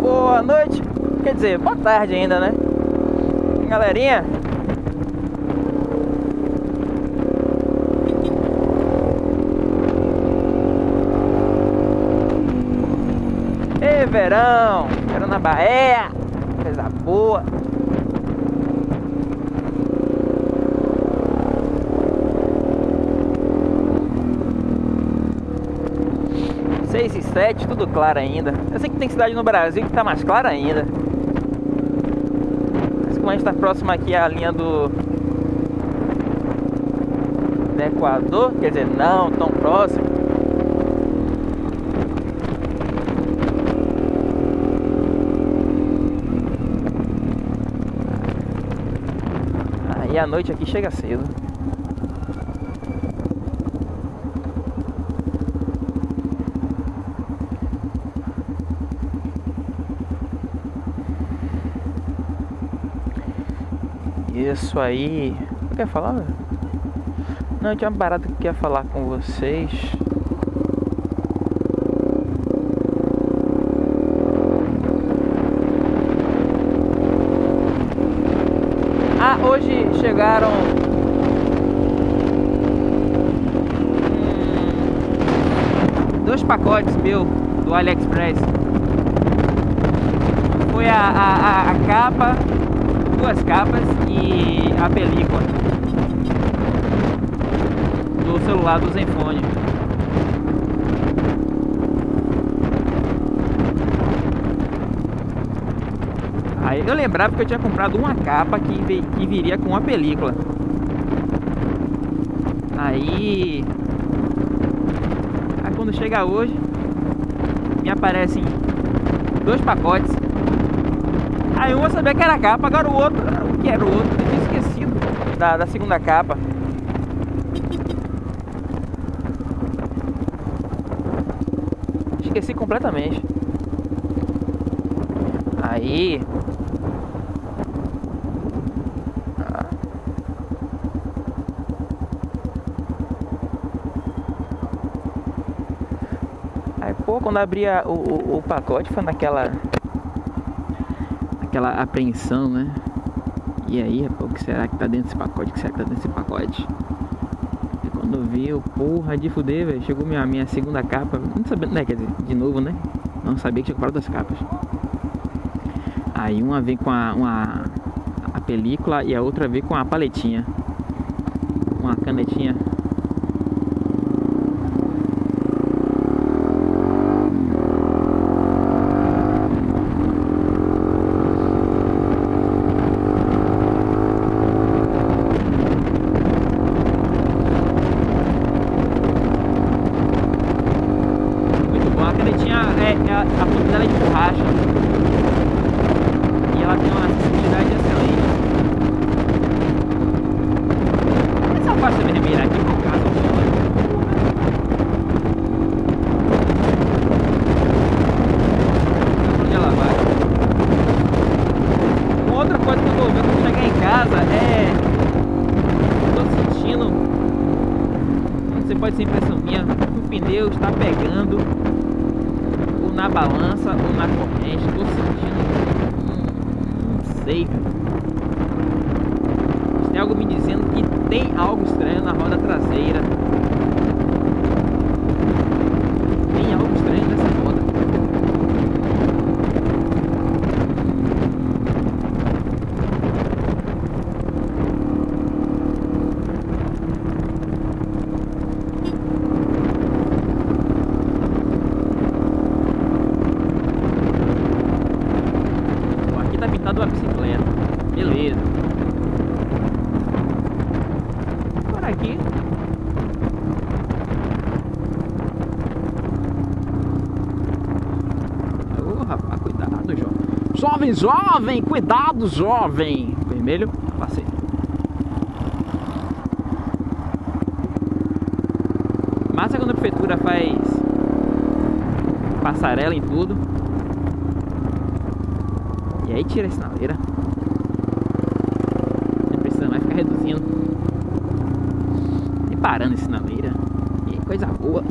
Boa noite, quer dizer, boa tarde ainda, né? Galerinha, verão, verão na Bahia, coisa boa. Seis e sete, tudo claro ainda. Eu sei que tem cidade no Brasil que tá mais clara ainda. Mas como a gente tá próximo aqui à linha do, do Equador, quer dizer, não tão próximo. Aí a noite aqui chega cedo. Isso aí. Você quer falar? Não, tinha uma parada que eu queria falar com vocês. Ah, hoje chegaram. hum, dois pacotes meu do AliExpress. Foi a, a, a capa, duas capas e a película do celular do Zenfone. Aí eu lembrava que eu tinha comprado uma capa que, que viria com uma película. Aí. Aí quando chega hoje, me aparecem dois pacotes. Aí um eu sabia que era a capa, agora o outro, o que era o outro? Eu tinha esquecido da, da segunda capa. Esqueci completamente. Aí. Quando abria o, o, o pacote foi naquela. Aquela apreensão, né? E aí, pô, o que será que tá dentro desse pacote? O que será que tá dentro desse pacote? E quando eu vi, eu, porra, de fuder, velho. Chegou minha, minha segunda capa. Não sabia, né? Quer dizer, de novo, né? Não sabia que tinha comprado duas capas. Aí uma vem com a, uma, a película e a outra vem com a paletinha. Uma canetinha. Muito bom. A canetinha, é, é a, a ponta dela é de borracha. E ela tem uma acessibilidade excelente. Essa parte vermelha aqui, por caso, onde ela vai. Uma outra coisa que eu vou ver quando chegar em casa é. Eu tô sentindo. Não sei, pode ser impressão minha. que O pneu está pegando ou na balança ou na corrente. Tô sentindo. Cara. Mas Tem algo me dizendo que tem algo estranho na roda traseira. Tem algo estranho nessa roda. Ó, Aqui tá pintado uma bicicleta. Beleza. Por aqui. Ô, rapaz, cuidado, jovem. Jovem, jovem, cuidado, jovem. Vermelho, passei. Massa quando a prefeitura faz passarela em tudo. E aí tira a sinaleira. Não precisa mais ficar reduzindo. E parando a sinaleira. E coisa boa.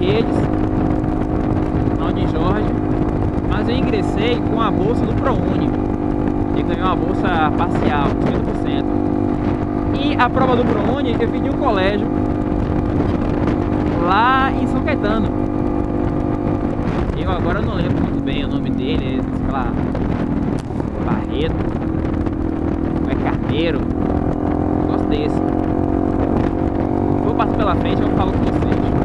Redes, na Uni Jorge, mas eu ingressei com a bolsa do ProUni. E ganhei uma bolsa parcial, 50%. E a prova do ProUni eu fiz em um colégio lá em São Caetano. Eu agora não lembro muito bem o nome dele, sei lá, Barreto, ou é Carneiro, um negócio desse. Vou passar pela frente e eu falo com vocês.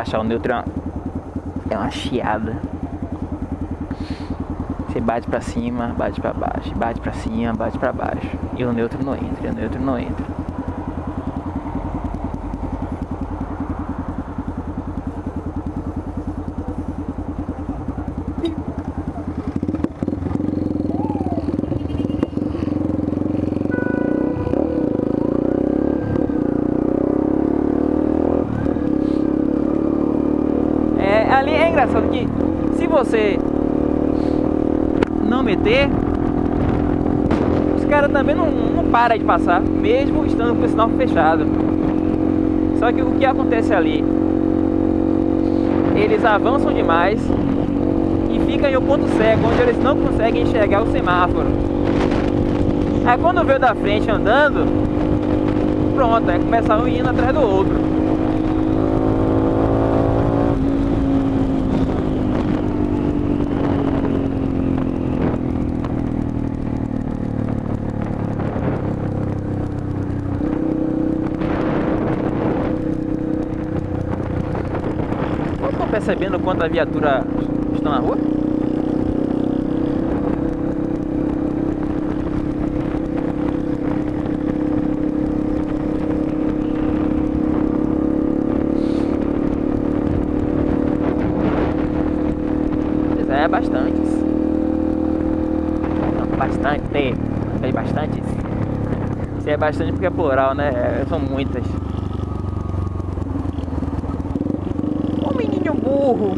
Baixar o neutro é uma, é uma chiada. Você bate pra cima, bate pra baixo, bate pra cima, bate pra baixo. E o neutro não entra, o neutro não entra. É, ali é engraçado que se você não meter, os caras também não, não param de passar, mesmo estando com o sinal fechado. Só que o que acontece ali? Eles avançam demais e ficam em um ponto cego, onde eles não conseguem enxergar o semáforo. Aí quando vê o da frente andando, pronto, aí começa um indo atrás do outro. Percebendo quanto a viatura Estão na rua? É, bastantes. Não, bastante. É bastantes. Se é bastante porque é plural, né? É, São muitas. Burro!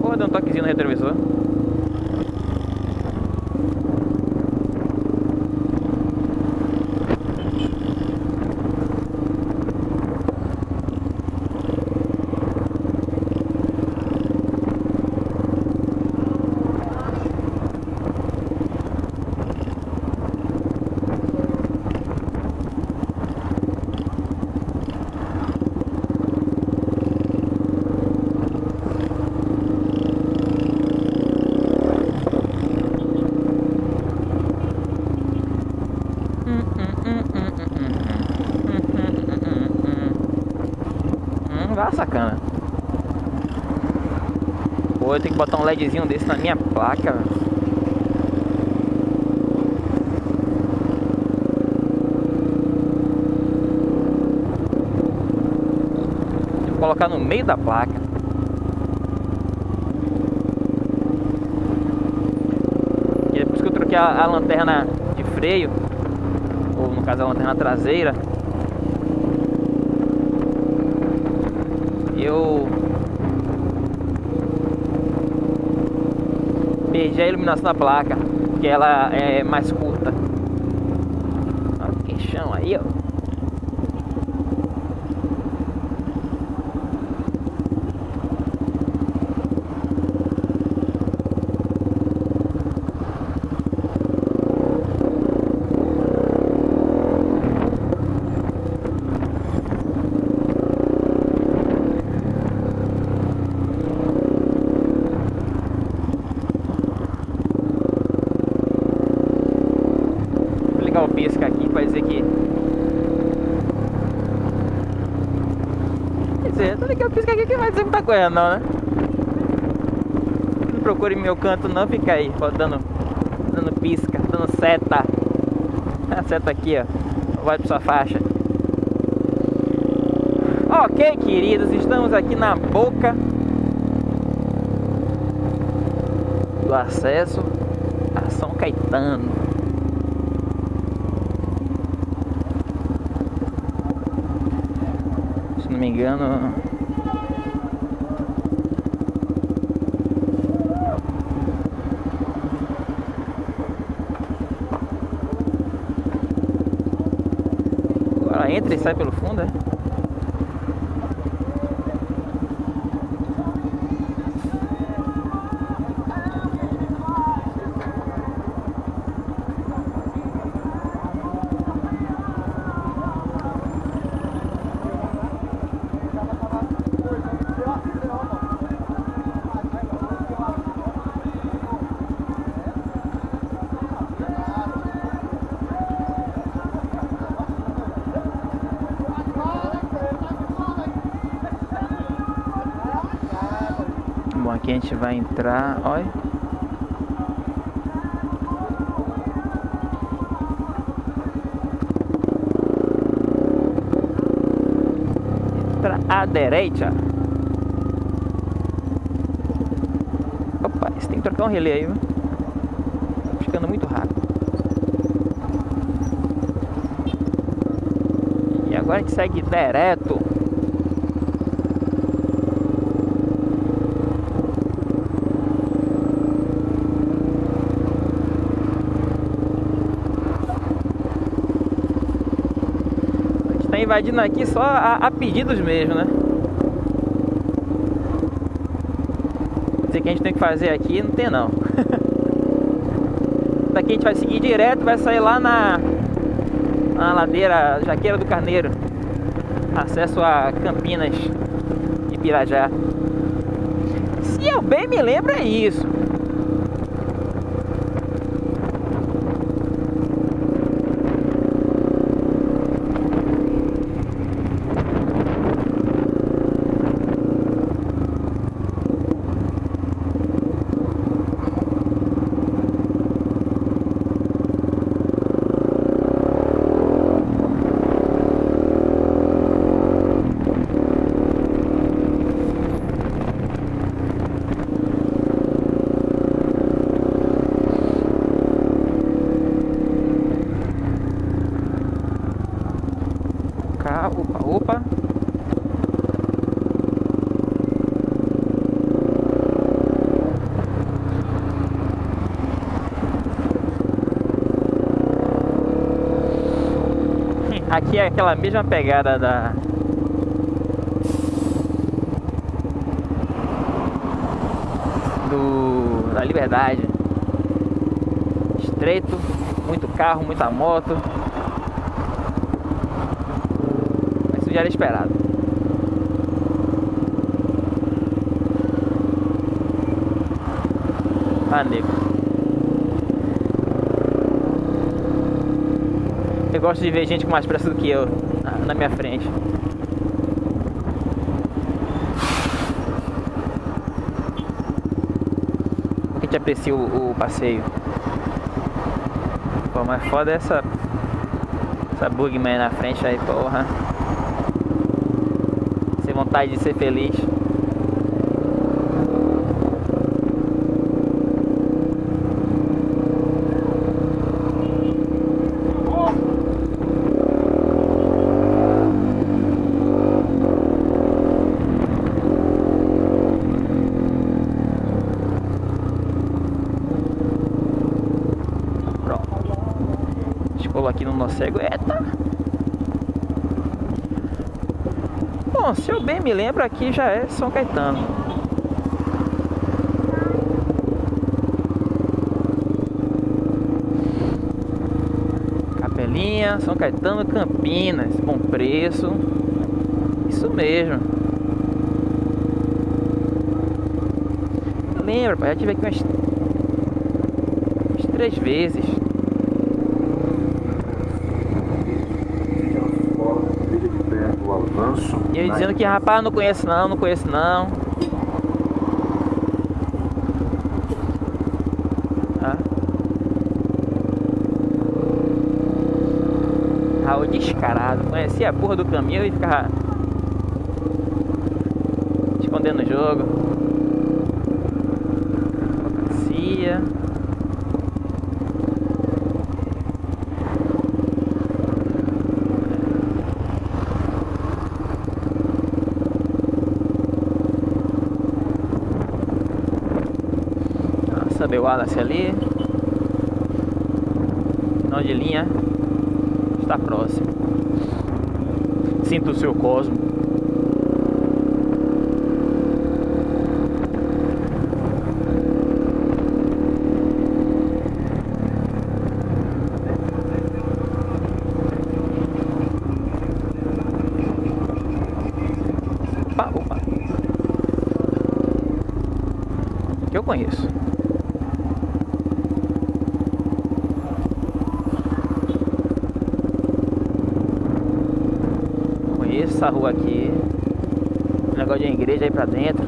Porra, deu um toquezinho no retrovisor. Eu tenho que botar um LEDzinho desse na minha placa. que colocar no meio da placa. E é por isso que eu troquei a, a lanterna de freio, ou no caso a lanterna traseira. Eu perdi a iluminação da placa, porque ela é mais curta. Olha que chão aí, ó. Vou ligar o pisca aqui pra dizer que. Quer dizer, tô ligando o pisca aqui que coisa não, né? Não procure meu canto não, fica aí, ó, dando, dando pisca, dando seta. A seta aqui, ó. Vai pra sua faixa. Ok, queridos, estamos aqui na boca do acesso a São Caetano. Se não me engano. Agora entra e sai pelo fundo, é? Aqui a gente vai entrar, olha. Entra à direita. Opa, tem que trocar um relé aí, viu? Tá ficando muito rápido. E agora a gente segue direto. A gente tá invadindo aqui só a, a pedidos mesmo, né? Dizer que a gente tem que fazer aqui, não tem não. Daqui a gente vai seguir direto, vai sair lá na, na ladeira Jaqueira do Carneiro. Acesso a Campinas e Pirajá. Se eu bem me lembro é isso. Aqui é aquela mesma pegada da do da Liberdade. Estreito, muito carro, muita moto. Isso já era esperado. Ah. Eu gosto de ver gente com mais pressa do que eu na minha frente. A gente aprecia o, o passeio. Pô, mas foda é essa. Essa bugman na frente aí, porra. Sem vontade de ser feliz. Nosso cego. Eita! Bom, se eu bem me lembro, aqui já é São Caetano. Capelinha, São Caetano, Campinas. Bom preço. Isso mesmo. Lembra, pai? Já tive aqui umas, umas três vezes. E ele dizendo que, rapaz, não conheço não, não conheço não. Ah. Raul descarado. Conhecia a porra do caminho e ficava escondendo o jogo. Conhecia. Wallace ali. Final de linha está próximo. Sinta o seu cosmo. Opa, opa. Que eu conheço. Essa rua aqui. Um negócio de igreja aí pra dentro.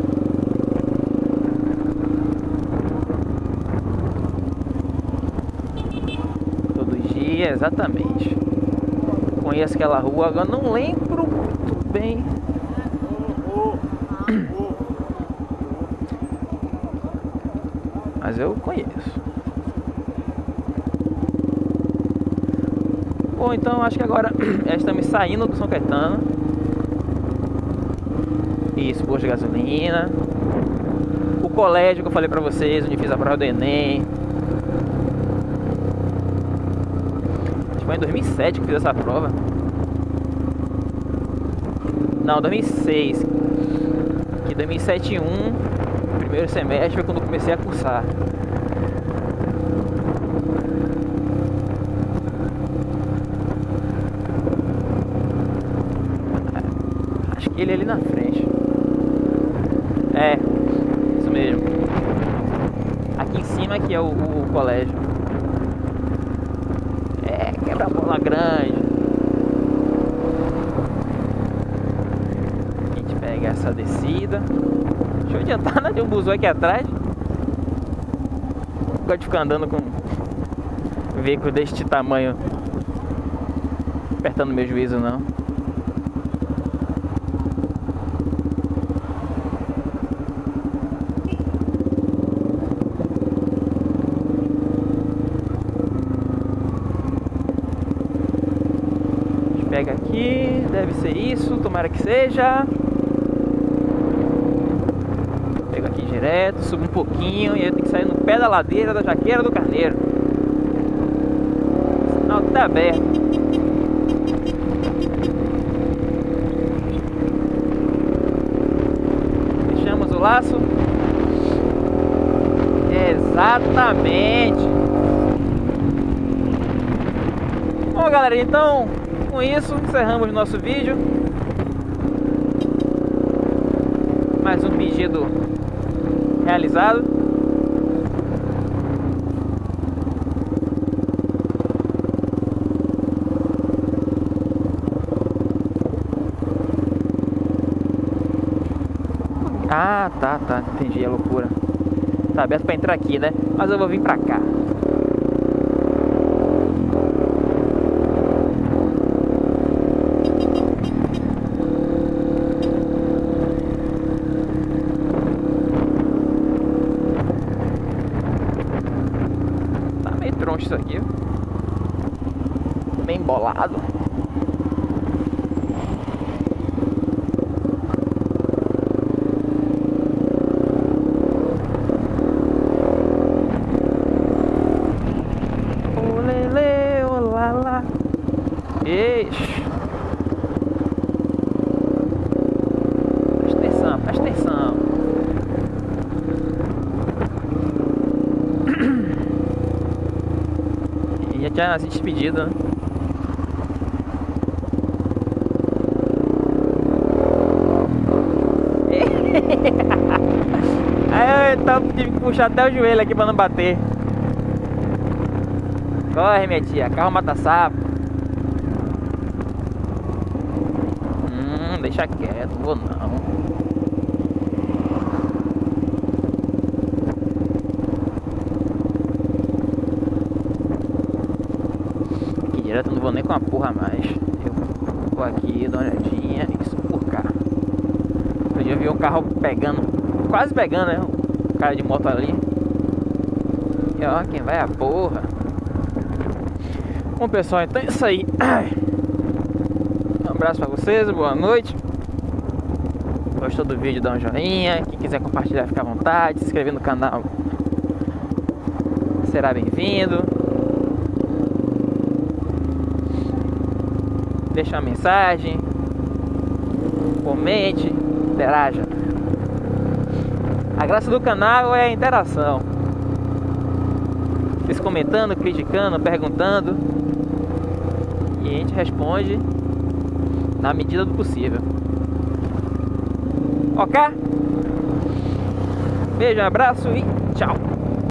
Todo dia, exatamente. Conheço aquela rua, agora não lembro muito bem. Mas eu conheço. Bom, então acho que agora estamos saindo do São Caetano. Isso, posto de gasolina. O colégio que eu falei pra vocês, onde fiz a prova do Enem. Acho que foi em 2007 que fiz essa prova. Não, 2006. Que 2007 1, primeiro semestre, foi quando comecei a cursar. Ele é ali na frente. É, isso mesmo. Aqui em cima que é o, o colégio. É, quebra-bola grande. A gente pega essa descida. Deixa eu adiantar, né? Tem um busão aqui atrás. Gosto de ficar andando com um veículo deste tamanho. Apertando meu juízo não. seja. Pego aqui direto, subo um pouquinho e eu tenho que sair no pé da ladeira da Jaqueira do Carneiro. O sinal tá aberto. Fechamos o laço. Exatamente. Bom, galera, então com isso encerramos nosso vídeo. Mais um pedido realizado. Ah, tá, tá, entendi, é loucura. Tá aberto pra entrar aqui, né? Mas eu vou vir pra cá. Tá meio troncho isso aqui. Bem bolado. Olele, olala. Ixi. Presta atenção, presta atenção. E tinha se despedido, né? Aí eu tive que puxar até o joelho aqui pra não bater. Corre, minha tia, carro mata sapo. Hum, deixa quieto, vou não. Aqui direto eu não vou nem com a porra mais. Eu vou aqui, dar uma olhadinha isso por cá. Eu já vi um carro pegando, quase pegando, né? Cara de moto ali. E ó, quem vai é a porra. Bom pessoal, então é isso aí. Um abraço pra vocês, boa noite. Gostou do vídeo, dá um joinha. Quem quiser compartilhar, fica à vontade. Se inscrever no canal será bem-vindo. Deixa uma mensagem. Comente, interaja. Graça do canal é a interação. Vocês comentando, criticando, perguntando. E a gente responde na medida do possível. Ok? Beijo, abraço e tchau.